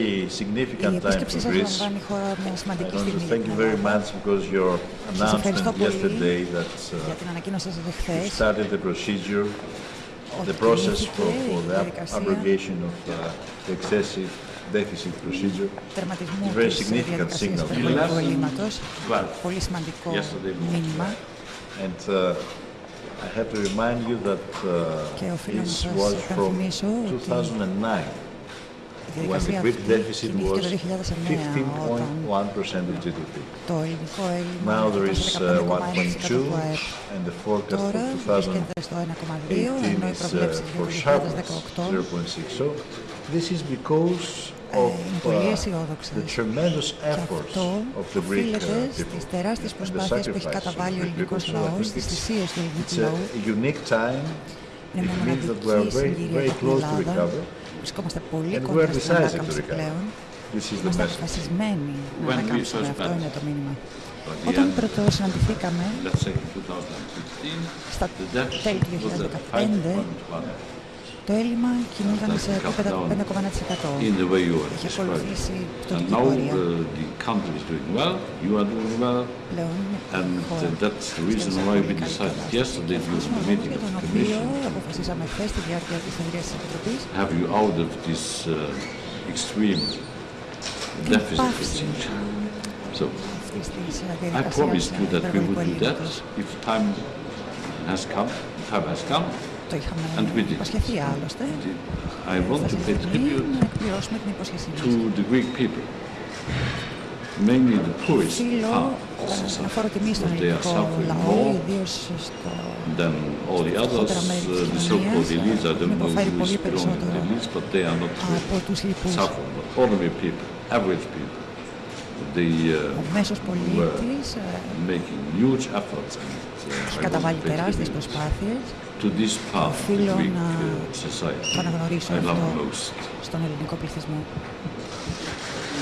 very Η significant time επίσκεψή for σας Greece. λαμβάνει η χώρα μια I σημαντική want to στιγμή για thank την you very Ελλάδα. much because your Σας ευχαριστώ announcement πολύ yesterday that για uh, την ανακοίνωσή σας you εχθές started the procedure, ότι the process κινήθηκε for, η for the διαδικασία abrogation of uh, the excessive deficit procedure. τερματισμού It's very της significant διαδικασίας signal. υπερβολικού ελλείμματος. Well, Πολύ σημαντικό yesterday was, μήνυμα And uh, I have to remind you that Και uh, οφείλω να this σας was from υπενθυμίσω ότι 2009 was a great deficit was 15.1% of GDP. Now there is uh, 1.2 and the forecast for 2018 is uh, for sharp 0.60. This is because of uh, the tremendous efforts of the Greek uh, people and the sacrifices of the Greek people. So I think it's a unique time. It means that we are very, very close to recover. βρισκόμαστε πολύ κοντά στην ανάκαμψη πλέον. Είμαστε αποφασισμένοι να ανακάμψουμε. Αυτό είναι το μήνυμα. Όταν πρώτο συναντηθήκαμε, στα τέλη του 2015, το έλλειμμα κινούνταν σε επίπεδα 5,1%. Είχε ακολουθήσει πτωτική πορεία. Uh, well, well, πλέον η χώρα uh, για τον οποίο αποφασίσαμε χθες στη διάρκεια της συνεδρίας της Επιτροπής Have you out of this uh, extreme deficit So, ε, I promised you ε, that we would do that if time has come, time has come. Το είχαμε And we did. υποσχεθεί άλλωστε. I want to pay Φτάσει η στιγμή tribute να εκπληρώσουμε την υπόσχεσή μας. to the Greek people, mainly the poorest Οφείλω part of ε, να society, φόρω τιμή στον because they are ελληνικό suffering λαό, more ιδίως στο than all the others, φτωχότερα μέρη uh, της the so-called κοινωνίας, elites. I έχουν don't know υποφέρει who πολύ is belonging to the περισσότερο elites, but they are not από τους λοιπούς. suffering. But ordinary people, average people, The, ο μέσος πολίτης ε, uh, έχει καταβάλει τεράστιες προσπάθειες. Οφείλω να το αναγνωρίσω αυτό στον ελληνικό πληθυσμό.